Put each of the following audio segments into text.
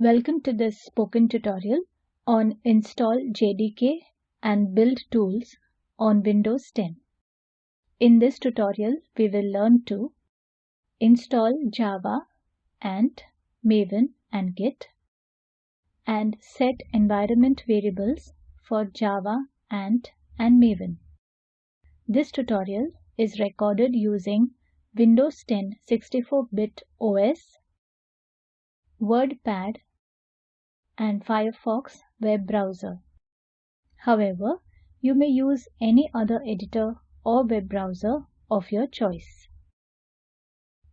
Welcome to this spoken tutorial on install JDK and build tools on Windows 10. In this tutorial, we will learn to install Java, Ant, Maven and Git and set environment variables for Java, Ant and Maven. This tutorial is recorded using Windows 10 64-bit OS, WordPad and Firefox web browser. However, you may use any other editor or web browser of your choice.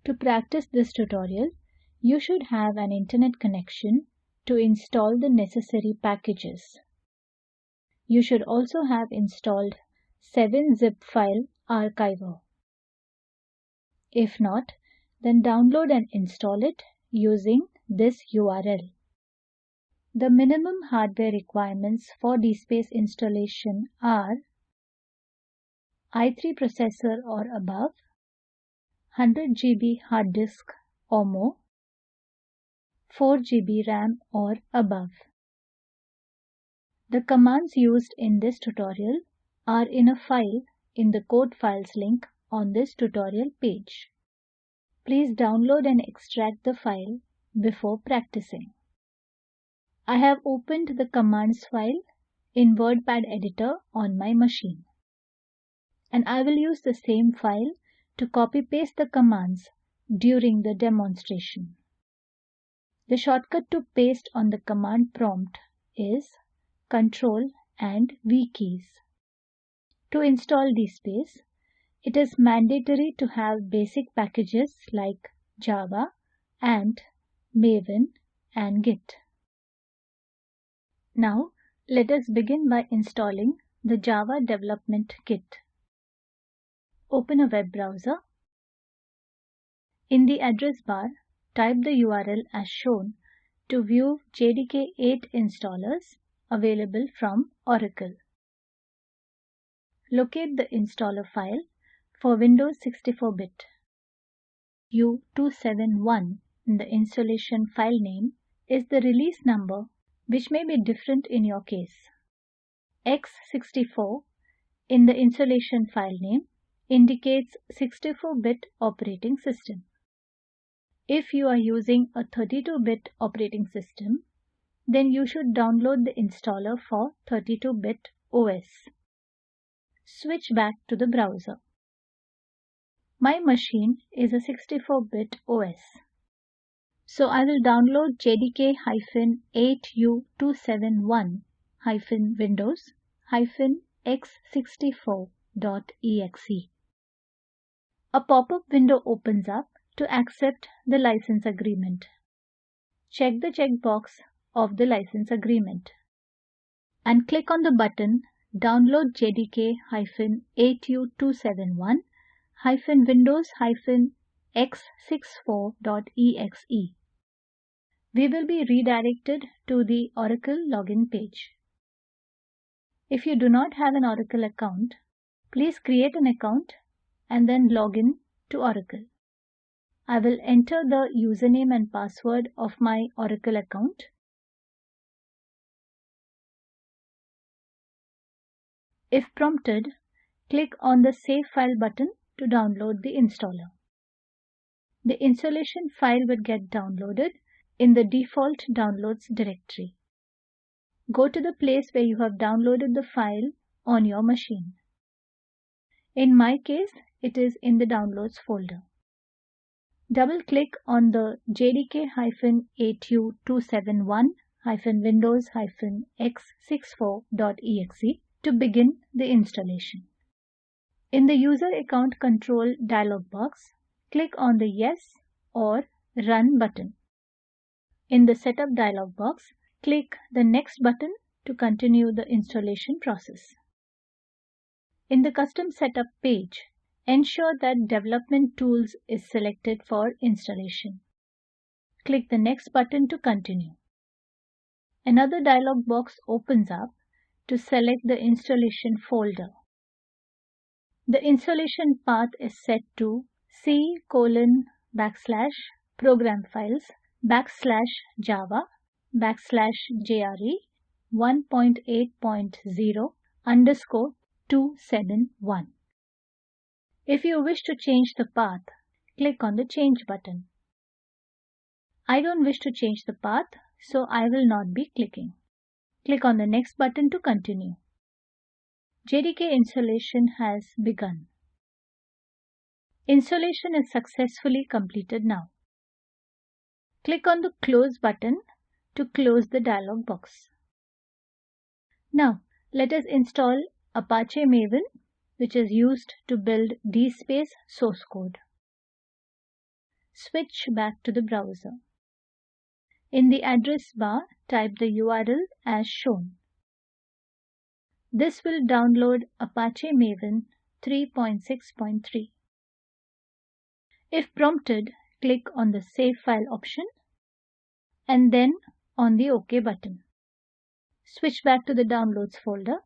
To practice this tutorial, you should have an internet connection to install the necessary packages. You should also have installed 7-zip file archiver. If not, then download and install it using this URL. The minimum hardware requirements for DSpace installation are i3 processor or above, 100 GB hard disk or more, 4 GB RAM or above. The commands used in this tutorial are in a file in the code files link on this tutorial page. Please download and extract the file before practicing. I have opened the commands file in WordPad editor on my machine. And I will use the same file to copy paste the commands during the demonstration. The shortcut to paste on the command prompt is Ctrl and V keys. To install DSpace, it is mandatory to have basic packages like Java, Ant, Maven and Git. Now let us begin by installing the Java Development Kit. Open a web browser. In the address bar, type the URL as shown to view JDK 8 installers available from Oracle. Locate the installer file for Windows 64-bit. U271 in the installation file name is the release number which may be different in your case. x64 in the installation file name indicates 64-bit operating system. If you are using a 32-bit operating system, then you should download the installer for 32-bit OS. Switch back to the browser. My machine is a 64-bit OS. So I will download jdk-8u271-windows-x64.exe. A pop-up window opens up to accept the license agreement. Check the checkbox of the license agreement and click on the button Download JDK-8227-Windows-x64.exe. We will be redirected to the Oracle login page. If you do not have an Oracle account, please create an account and then log in to Oracle. I will enter the username and password of my Oracle account. If prompted, click on the Save File button to download the installer. The installation file will get downloaded in the default downloads directory. Go to the place where you have downloaded the file on your machine. In my case, it is in the downloads folder. Double-click on the JDK-8227-Windows-x64.exe to begin the installation. In the User Account Control dialog box, click on the Yes or Run button. In the Setup dialog box, click the Next button to continue the installation process. In the Custom Setup page, ensure that Development Tools is selected for installation. Click the Next button to continue. Another dialog box opens up to select the installation folder. The installation path is set to C colon backslash program files backslash Java backslash JRE 1.8.0 underscore 271. If you wish to change the path, click on the Change button. I don't wish to change the path, so I will not be clicking. Click on the next button to continue. JDK installation has begun. Installation is successfully completed now. Click on the Close button to close the dialog box. Now, let us install Apache Maven, which is used to build DSpace source code. Switch back to the browser. In the address bar, type the URL as shown. This will download Apache Maven 3.6.3. If prompted, click on the Save File option and then on the OK button. Switch back to the Downloads folder.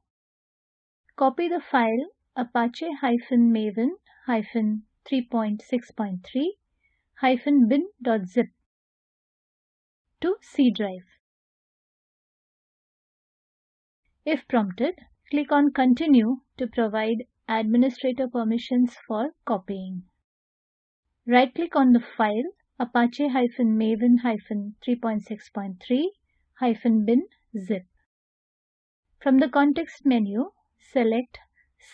Copy the file apache-maven-3.6.3-bin.zip to C drive. If prompted, click on Continue to provide administrator permissions for copying. Right-click on the file apache-maven-3.6.3-bin zip. From the context menu, select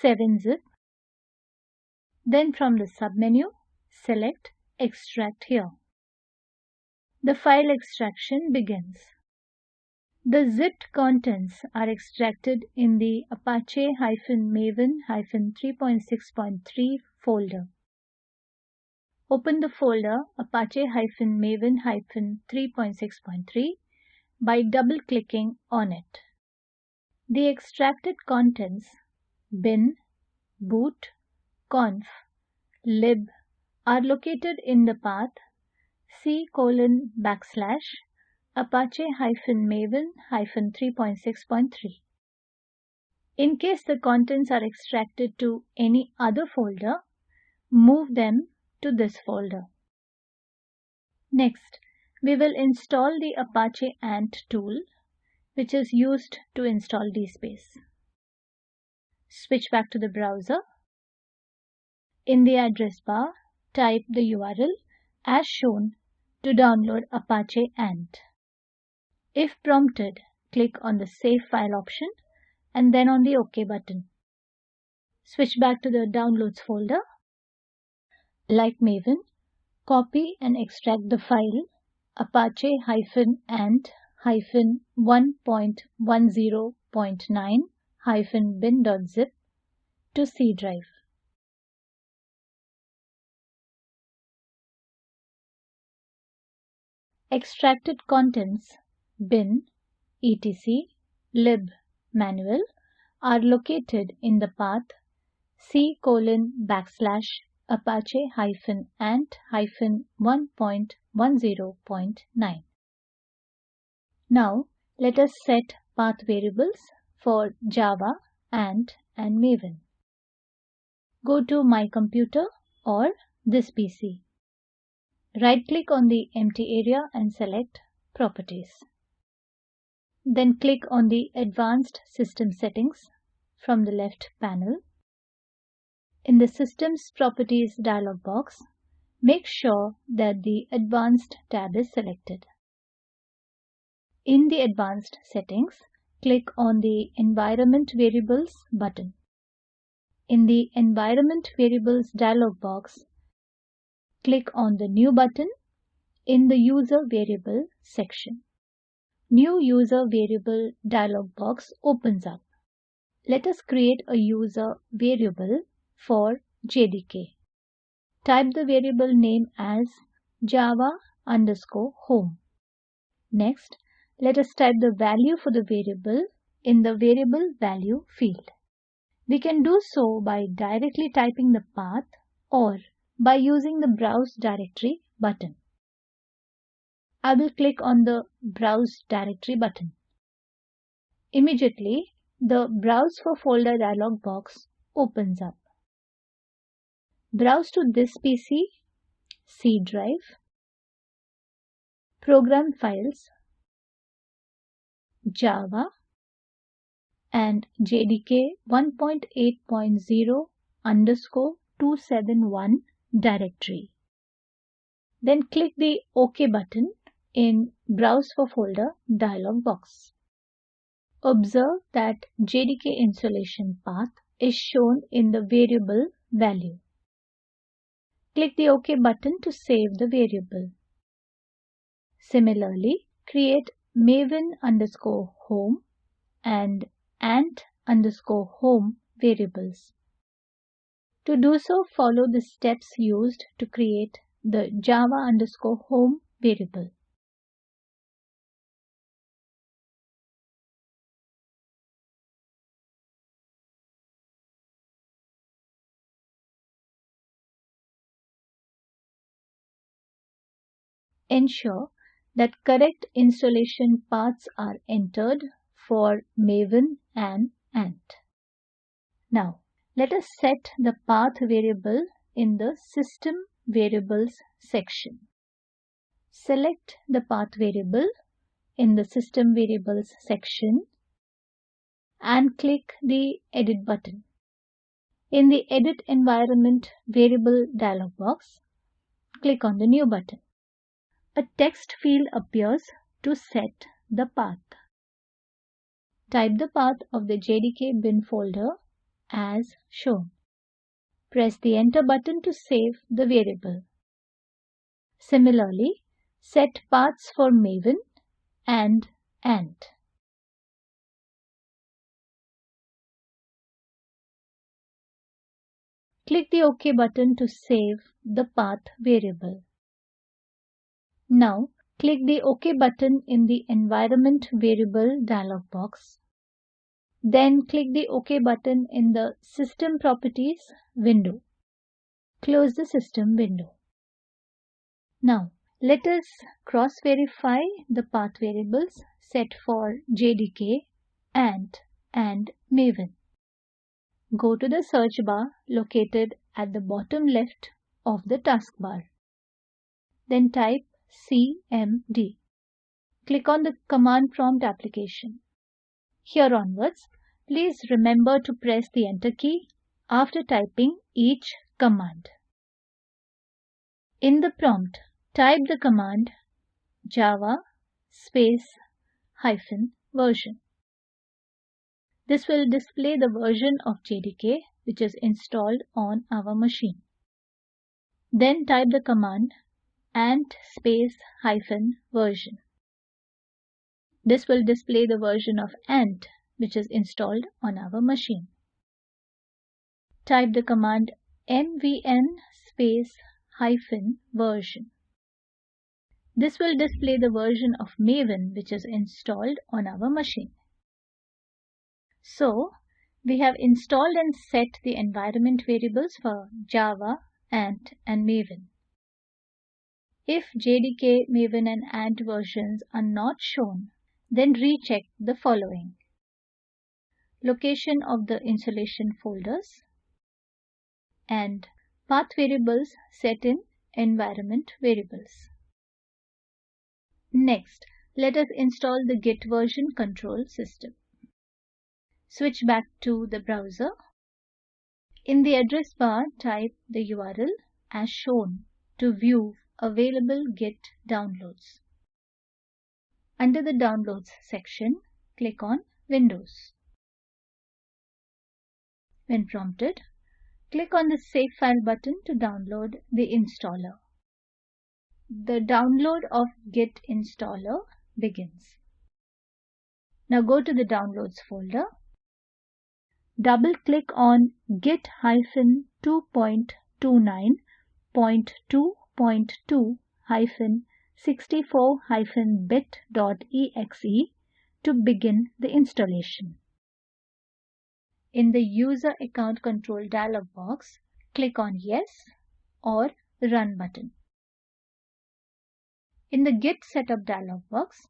7-zip. Then from the submenu, select Extract here. The file extraction begins. The zipped contents are extracted in the Apache-Maven-3.6.3 folder. Open the folder Apache-Maven-3.6.3 by double-clicking on it. The extracted contents bin, boot, conf, lib are located in the path c colon backslash apache-maven-3.6.3. In case the contents are extracted to any other folder, move them to this folder. Next, we will install the Apache Ant tool, which is used to install DSpace. Switch back to the browser. In the address bar, type the URL as shown to download Apache Ant. If prompted, click on the Save File option and then on the OK button. Switch back to the Downloads folder. Like Maven, copy and extract the file apache-ant-1.10.9-bin.zip to C drive. Extracted contents bin, etc, lib, manual are located in the path c colon backslash apache hyphen ant hyphen 1.10.9. Now let us set path variables for Java, Ant and Maven. Go to My Computer or This PC. Right-click on the empty area and select Properties. Then click on the Advanced System Settings from the left panel. In the Systems Properties dialog box, make sure that the Advanced tab is selected. In the Advanced Settings, click on the Environment Variables button. In the Environment Variables dialog box, click on the New button in the User Variable section. New User Variable dialog box opens up. Let us create a user variable for JDK. Type the variable name as java underscore home. Next, let us type the value for the variable in the variable value field. We can do so by directly typing the path or by using the Browse Directory button. I will click on the Browse Directory button. Immediately, the Browse for Folder dialog box opens up. Browse to this PC, C drive, Program Files, Java and JDK 1.8.0 underscore 271 directory. Then click the OK button in Browse for Folder dialog box. Observe that JDK installation path is shown in the variable value. Click the OK button to save the variable. Similarly, create maven underscore home and ant underscore home variables. To do so, follow the steps used to create the java underscore home variable. Ensure that correct installation paths are entered for Maven and Ant. Now, let us set the path variable in the System Variables section. Select the path variable in the System Variables section and click the Edit button. In the Edit Environment Variable dialog box, click on the New button a text field appears to set the path. Type the path of the JDK bin folder as shown. Press the enter button to save the variable. Similarly, set paths for Maven and Ant. Click the OK button to save the path variable. Now click the OK button in the Environment Variable dialog box. Then click the OK button in the System Properties window. Close the system window. Now let us cross-verify the path variables set for JDK, Ant and Maven. Go to the search bar located at the bottom left of the taskbar. Then type CMD. Click on the command prompt application. Here onwards, please remember to press the enter key after typing each command. In the prompt, type the command java space hyphen version. This will display the version of JDK which is installed on our machine. Then type the command ant space hyphen version. This will display the version of ant which is installed on our machine. Type the command mvn space hyphen version. This will display the version of Maven which is installed on our machine. So, we have installed and set the environment variables for Java, Ant and Maven. If JDK, Maven and Ant versions are not shown, then recheck the following. Location of the installation folders and path variables set in environment variables. Next, let us install the Git version control system. Switch back to the browser. In the address bar, type the URL as shown to view Available Git downloads. Under the Downloads section, click on Windows. When prompted, click on the Save File button to download the installer. The download of Git installer begins. Now go to the Downloads folder. Double-click on Git-2.29.2 0.2 64-bit.exe to begin the installation. In the User Account Control dialog box, click on Yes or Run button. In the Git Setup dialog box,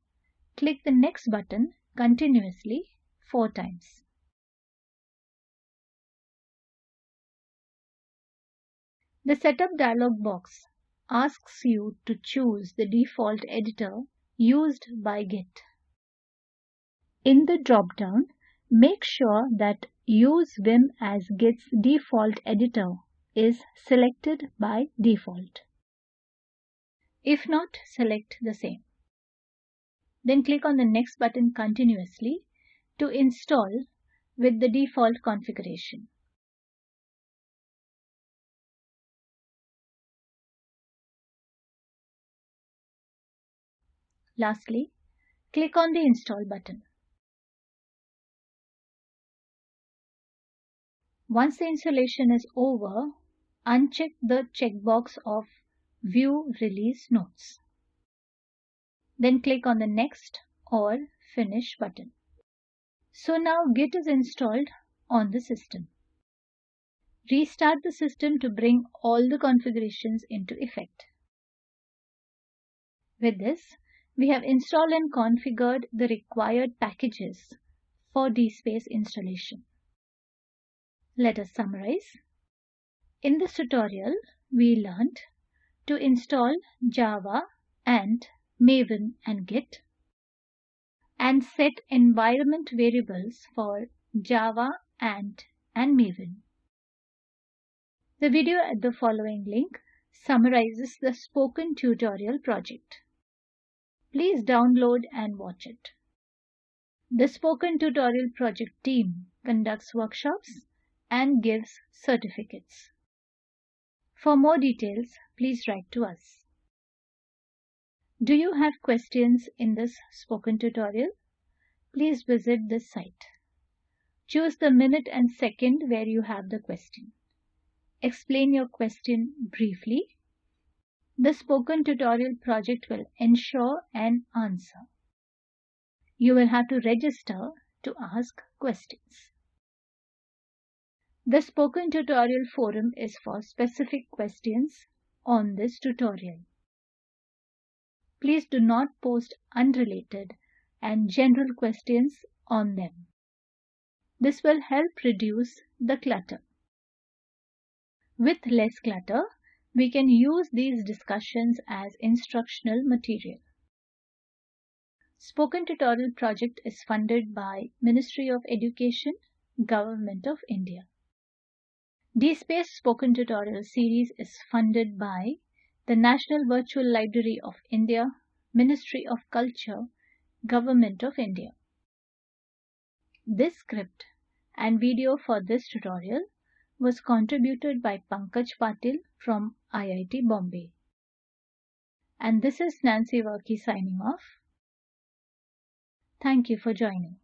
click the Next button continuously four times. The Setup dialog box asks you to choose the default editor used by Git. In the drop-down, make sure that Use Vim as Git's default editor is selected by default. If not, select the same. Then click on the next button continuously to install with the default configuration. Lastly, click on the Install button. Once the installation is over, uncheck the checkbox of View Release Notes. Then click on the Next or Finish button. So now Git is installed on the system. Restart the system to bring all the configurations into effect. With this, we have installed and configured the required packages for DSpace installation. Let us summarize. In this tutorial, we learned to install Java and Maven and Git and set environment variables for Java, Ant and Maven. The video at the following link summarizes the spoken tutorial project. Please download and watch it. The Spoken Tutorial Project team conducts workshops and gives certificates. For more details, please write to us. Do you have questions in this spoken tutorial? Please visit this site. Choose the minute and second where you have the question. Explain your question briefly the spoken tutorial project will ensure an answer. You will have to register to ask questions. The spoken tutorial forum is for specific questions on this tutorial. Please do not post unrelated and general questions on them. This will help reduce the clutter. With less clutter, we can use these discussions as instructional material. Spoken Tutorial project is funded by Ministry of Education, Government of India. DSpace Spoken Tutorial series is funded by the National Virtual Library of India, Ministry of Culture, Government of India. This script and video for this tutorial was contributed by Pankaj Patil from IIT Bombay. And this is Nancy Varkey signing off. Thank you for joining.